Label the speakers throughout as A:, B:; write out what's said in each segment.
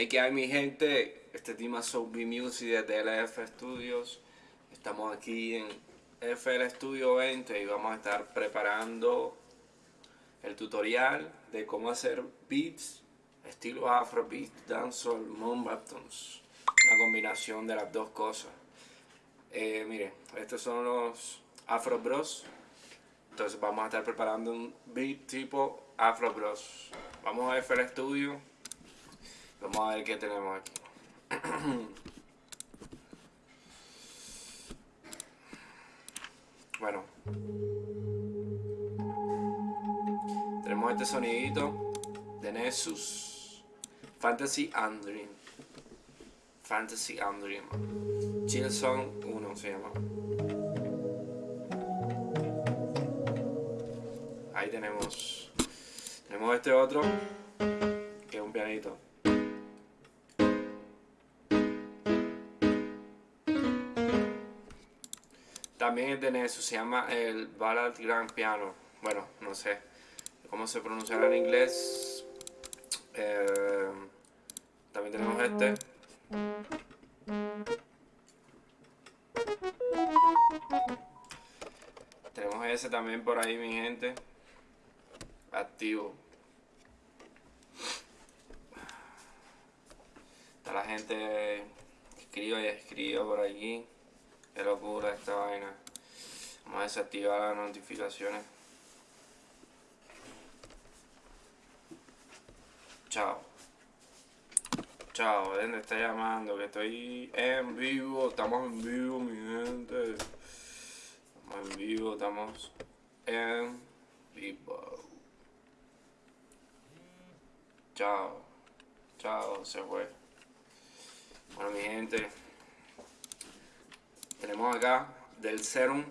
A: Hey, que hay mi gente, este es B Music de DLF Studios. Estamos aquí en FL Studio 20 y vamos a estar preparando el tutorial de cómo hacer beats estilo Afrobeat, dancehall, moonbaptons. Una combinación de las dos cosas. Eh, mire, estos son los Afro Bros. Entonces vamos a estar preparando un beat tipo Afro Bros. Vamos a FL Studio Vamos a ver qué tenemos aquí. bueno. Tenemos este sonidito de Nessus. Fantasy and Dream. Fantasy and Dream. Chill Song 1 se llama. Ahí tenemos. Tenemos este otro. Que es un pianito. También es de se llama el Ballad Grand Piano. Bueno, no sé cómo se pronunciará en inglés. Eh, también tenemos este. Tenemos ese también por ahí, mi gente. Activo. Está la gente escriba y escriba por aquí. Qué locura esta vaina. Vamos a desactivar las notificaciones. Chao. Chao, ¿dónde está llamando? Que estoy en vivo. Estamos en vivo, mi gente. Estamos en vivo, estamos en vivo. Chao. Chao, se fue. Bueno, mi gente tenemos acá del serum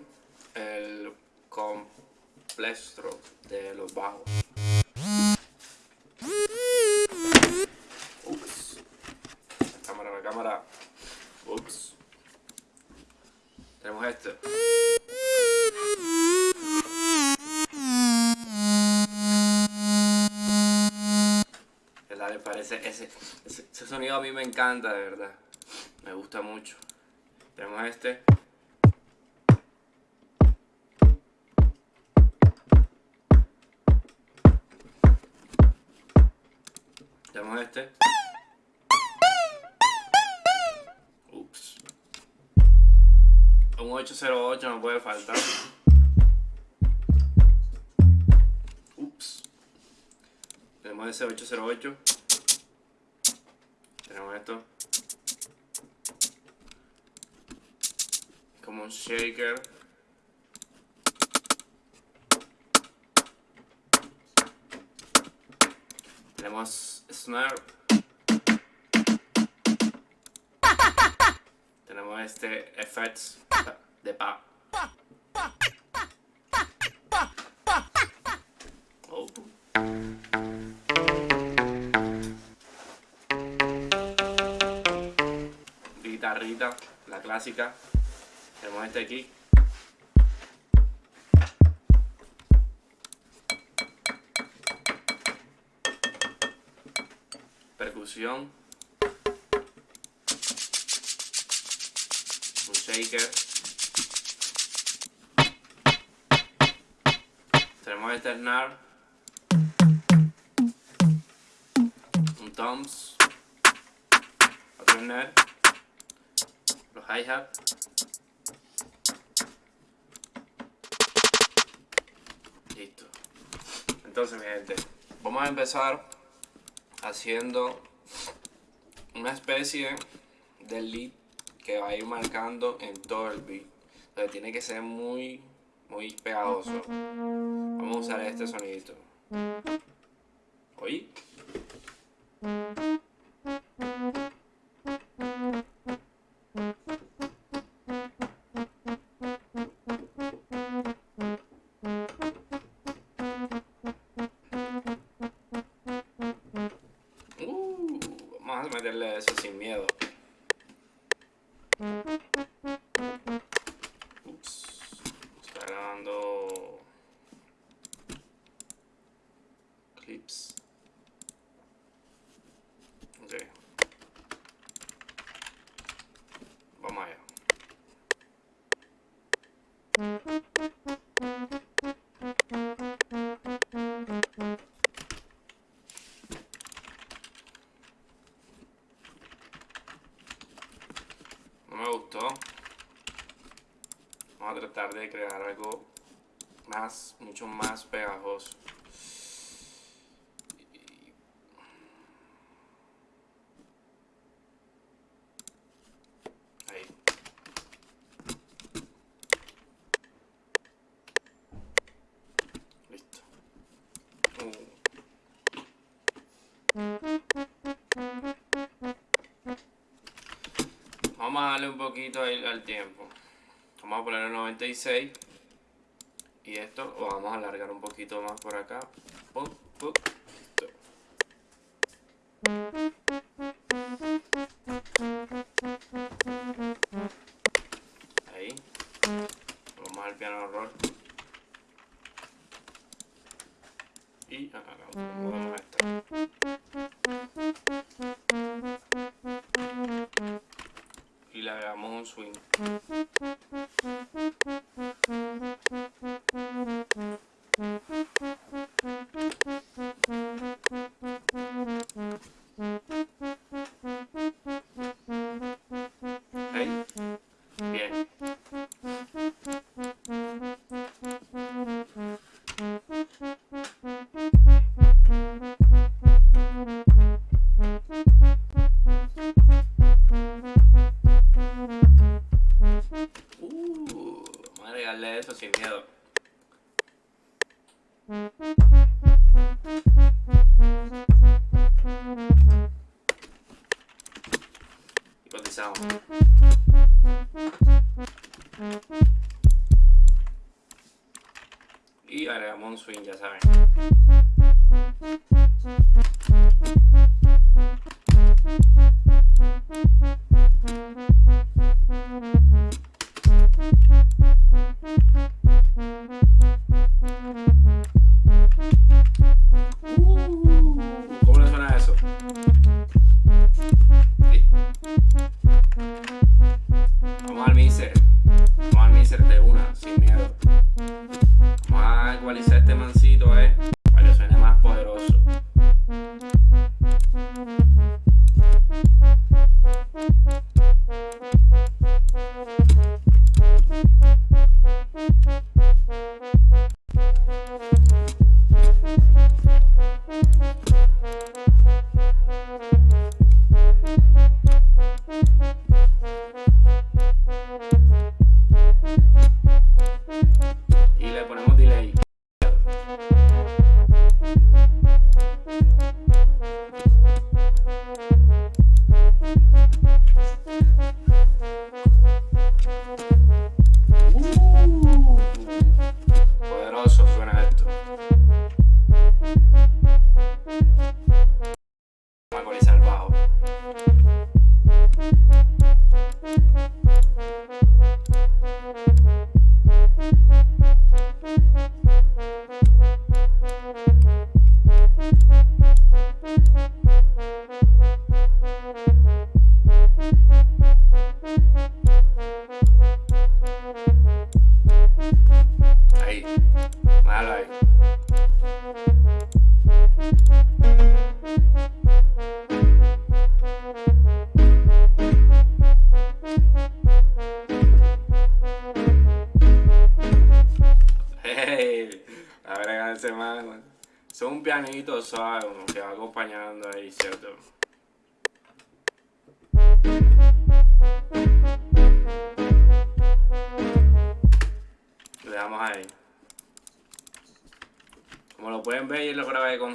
A: el complextro de los bajos. Ups. La cámara, la cámara. Ups. Tenemos este. ¿Verdad? Le parece ese, ese, ese sonido a mí me encanta, de verdad. Me gusta mucho. Tenemos este. Tenemos este. Ups. Un 808 no puede faltar. Ups. Tenemos ese 808. Tenemos esto. Como un shaker. Tenemos snare tenemos este effects de pa. Oh. guitarrita la clásica tenemos este aquí. Percusión. Un shaker. Tenemos este snare. Un toms. Otro snare. Los hi-hat. Entonces, mi gente, vamos a empezar haciendo una especie de lead que va a ir marcando en todo el beat. Entonces tiene que ser muy, muy pegajoso. Vamos a usar este sonidito. ¿Oí? Meterle eso sin miedo. un poquito al tiempo. Vamos a ponerlo 96. Y esto lo vamos a alargar un poquito más por acá. y agregamos un swing, ya saben.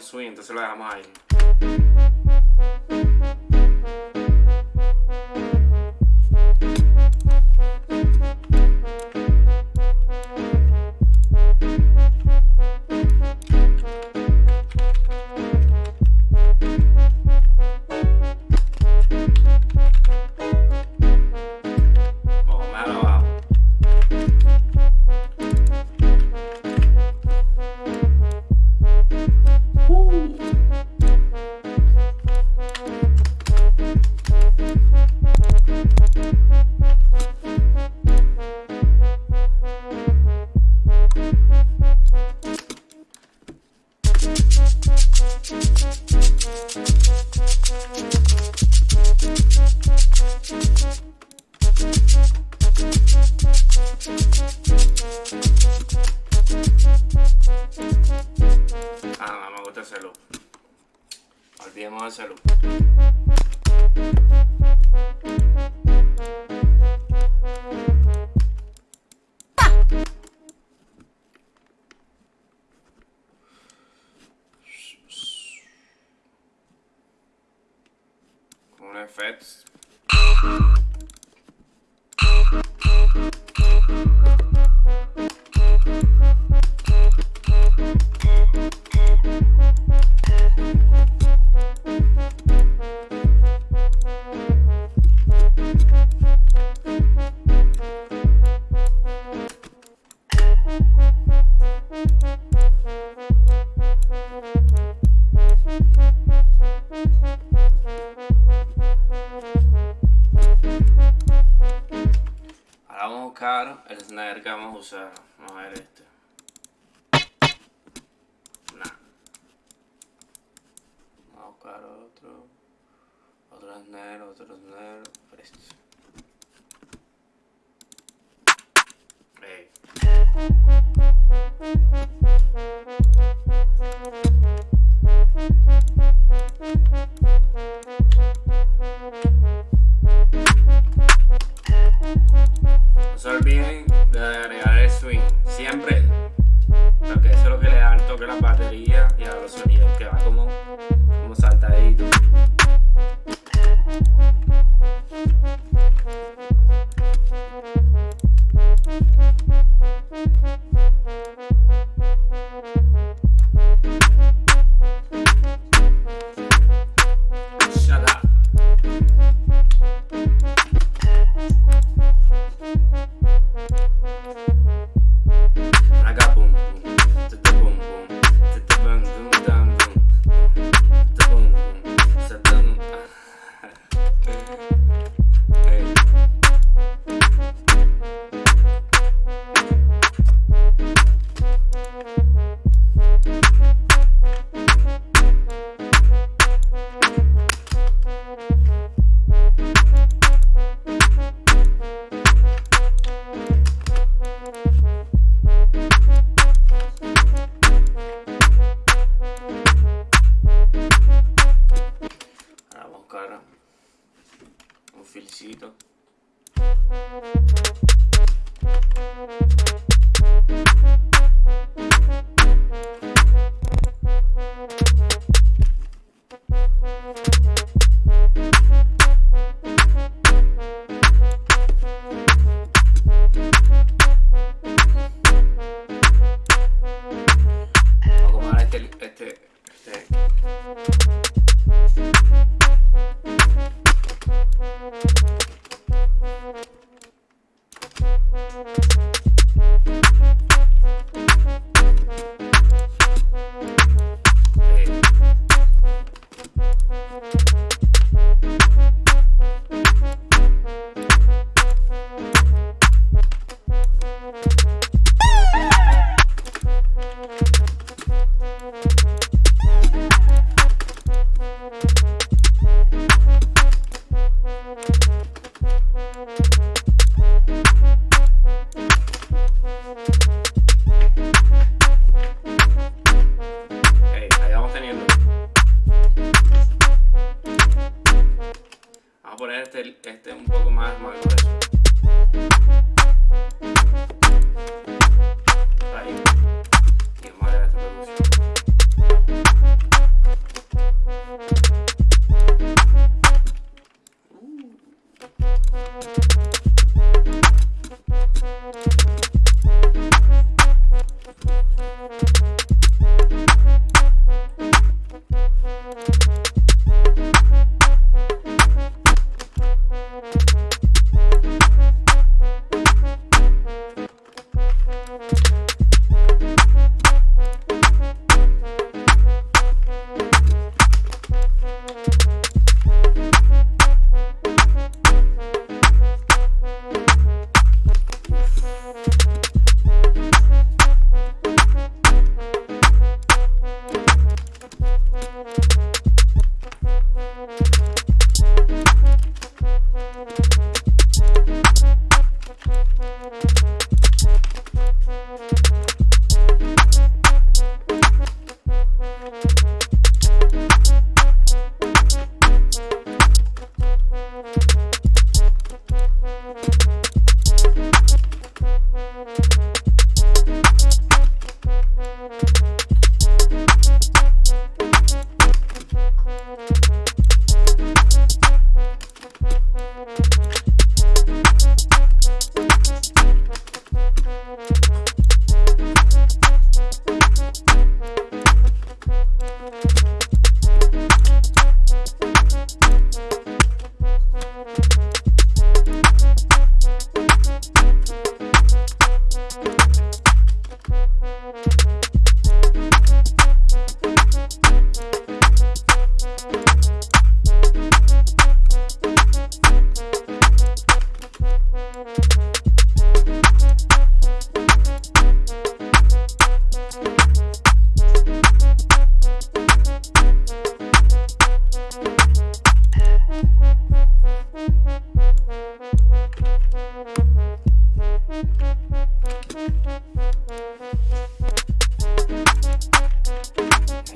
A: on su enda, see on hea maailm. Perfect. sobre las baterías y a los sonidos que my pleasure.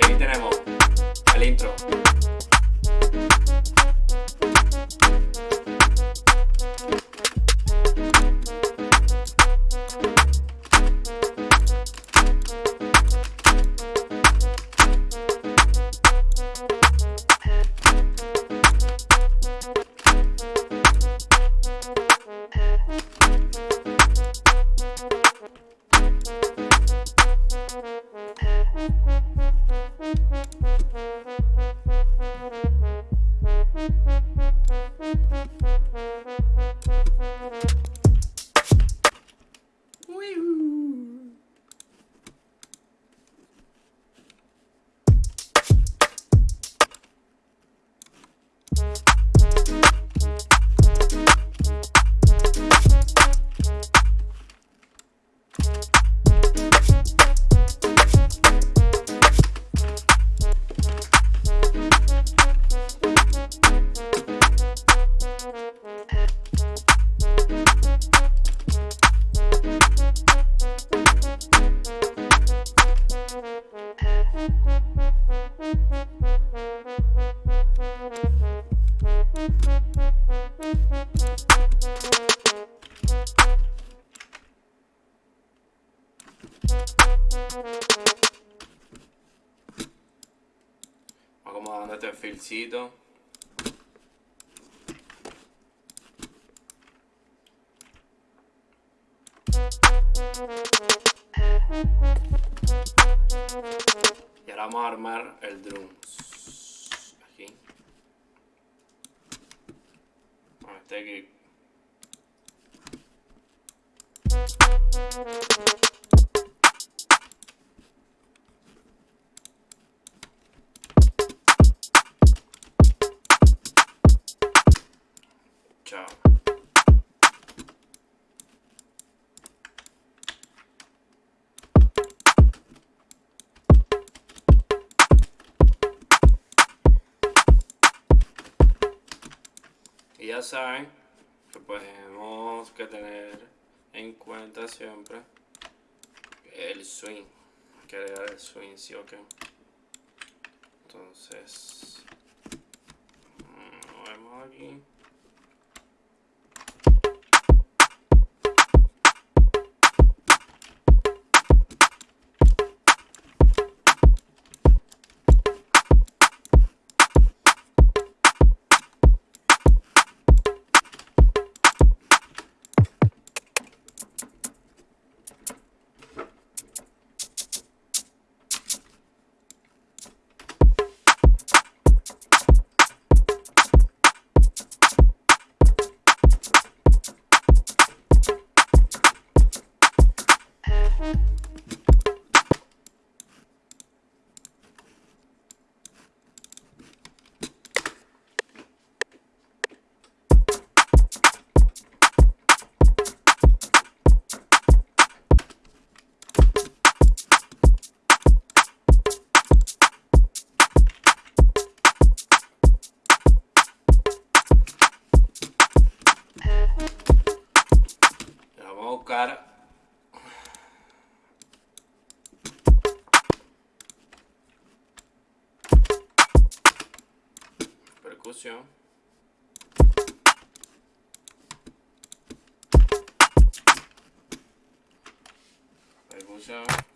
A: Acomodando Y ahora vamos a armar el drums. Aquí. Bueno, este aquí. Tener en cuenta siempre el swing. Que agregar el swing, sí o qué. Entonces, mm, lo vemos aquí. buscar percusión. Percusión.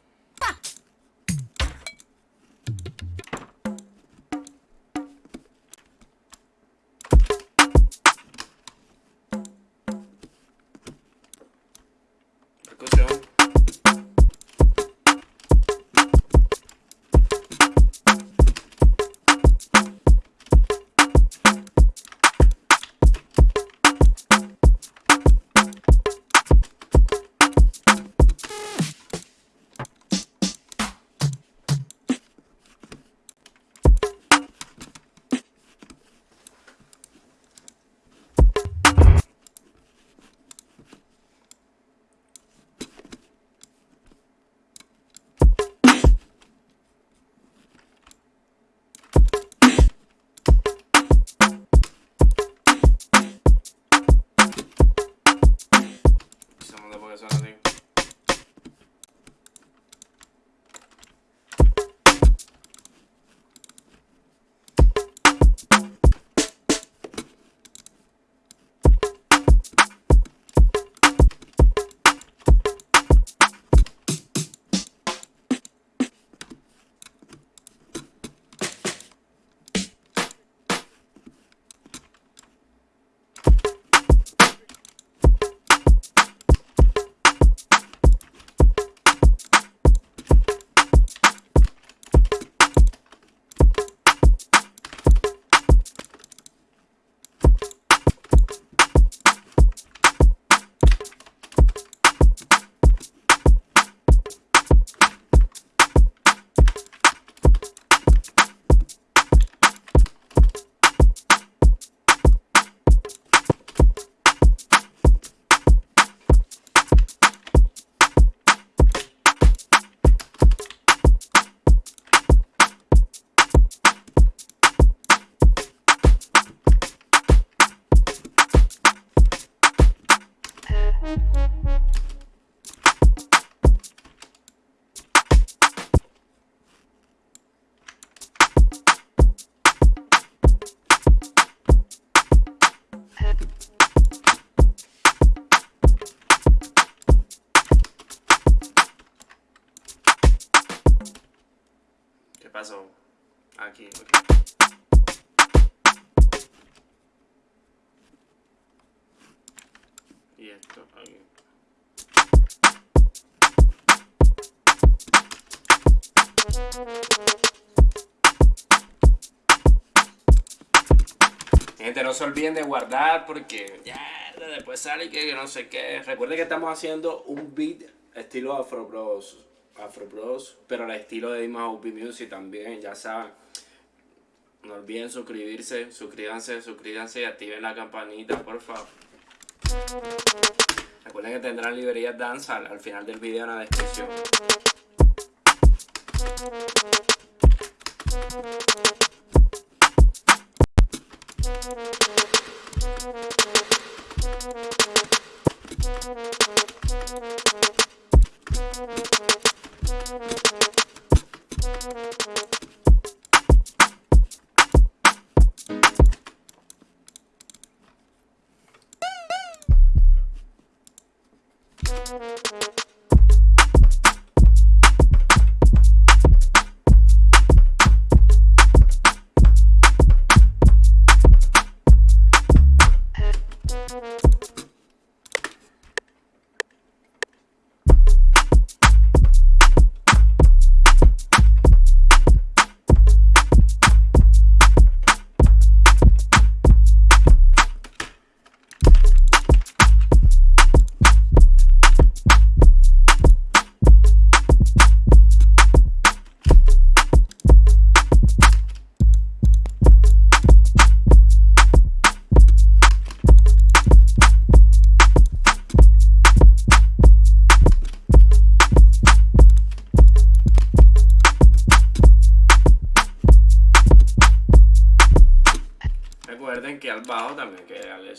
A: Se olviden de guardar porque ya después sale que no sé qué. Recuerden que estamos haciendo un beat estilo Afro Bros. Afro Bros. Pero al estilo de Dima UP Music también, ya saben. No olviden suscribirse, suscríbanse, suscríbanse y activen la campanita, por favor. Recuerden que tendrán librerías danza al final del video en la descripción. Recuerden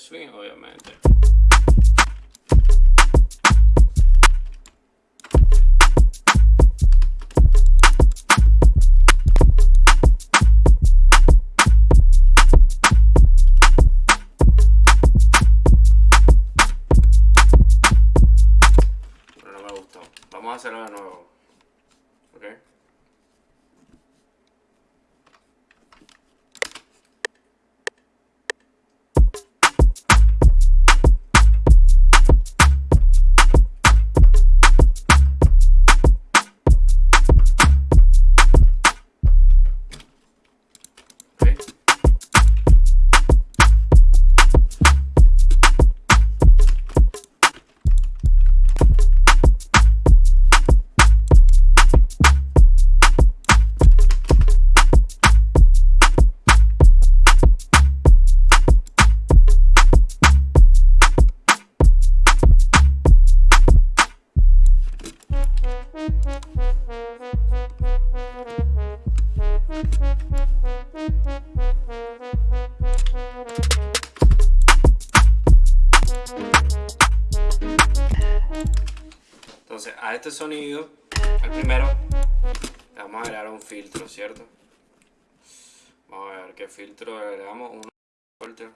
A: swing, obviamente. Filtro agregamos. Un filtro.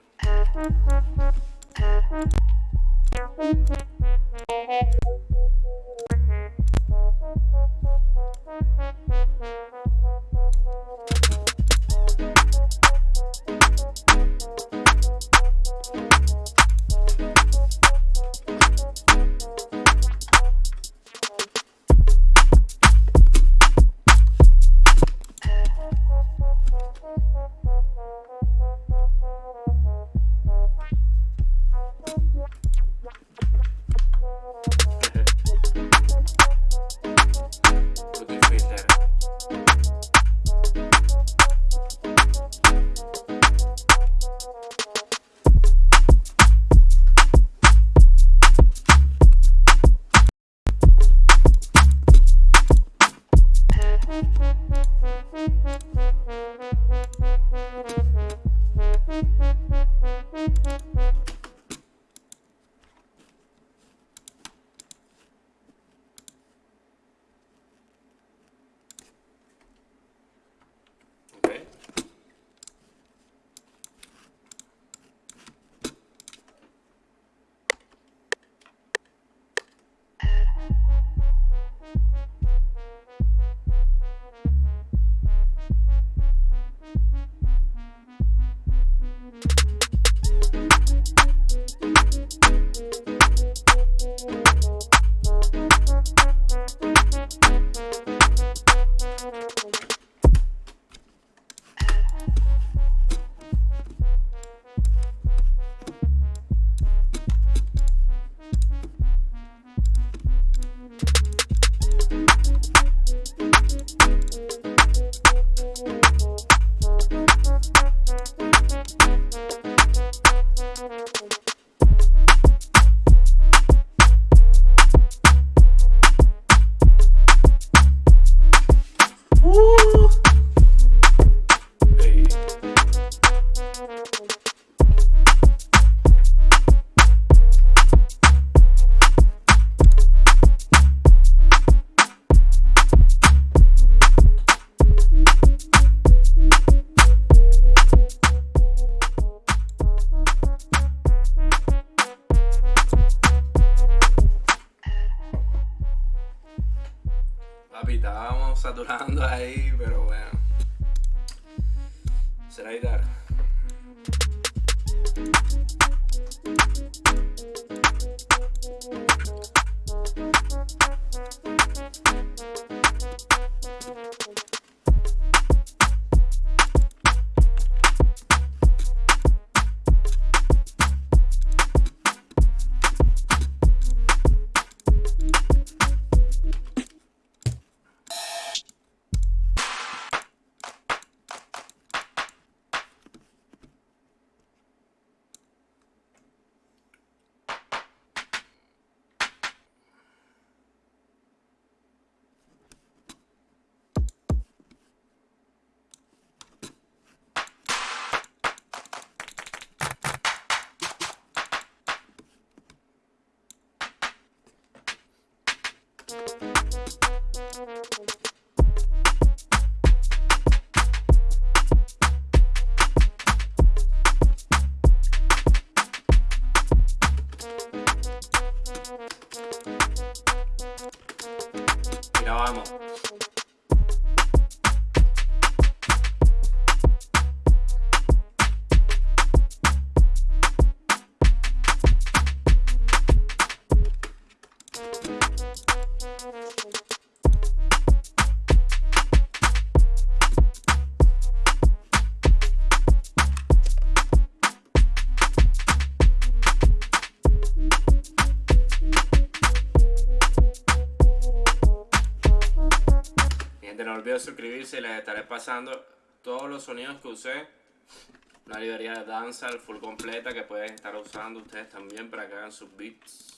A: Olviden suscribirse y les estaré pasando todos los sonidos que usé. Una librería de danza full completa que pueden estar usando ustedes también para que hagan sus beats.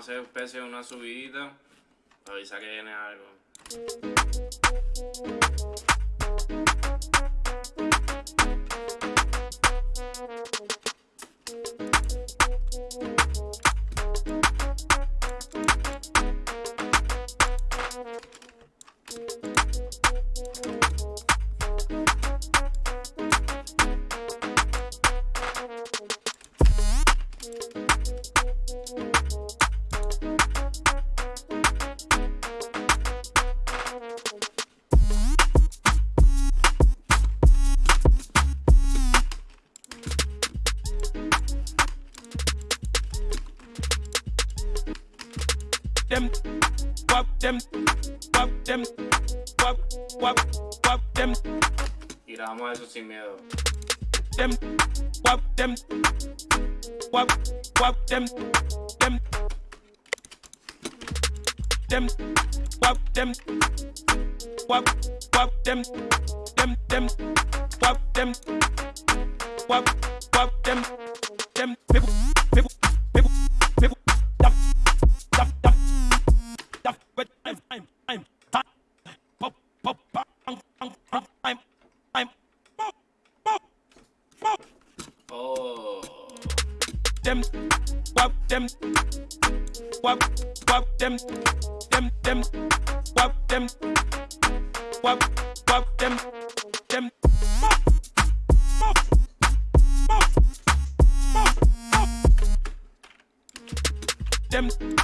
A: hacer especie de una subida, avisa que viene algo.
B: them, wap them, wap, wap them, them, them, wap them, wap, wap them, them, them. wap, wap, them, them. Muff, muff, muff, muff,
A: muff.
B: Them.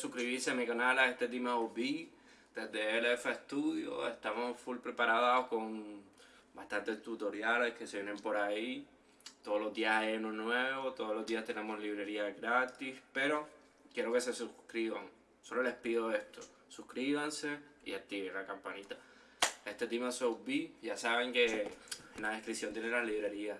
A: suscribirse a mi canal, a este Team OB, desde LF Studio. Estamos full preparados con bastantes tutoriales que se vienen por ahí. Todos los días hay uno nuevo, todos los días tenemos librería gratis, pero quiero que se suscriban. Solo les pido esto, suscríbanse y activen la campanita. Este Team OB, ya saben que en la descripción tienen las librerías.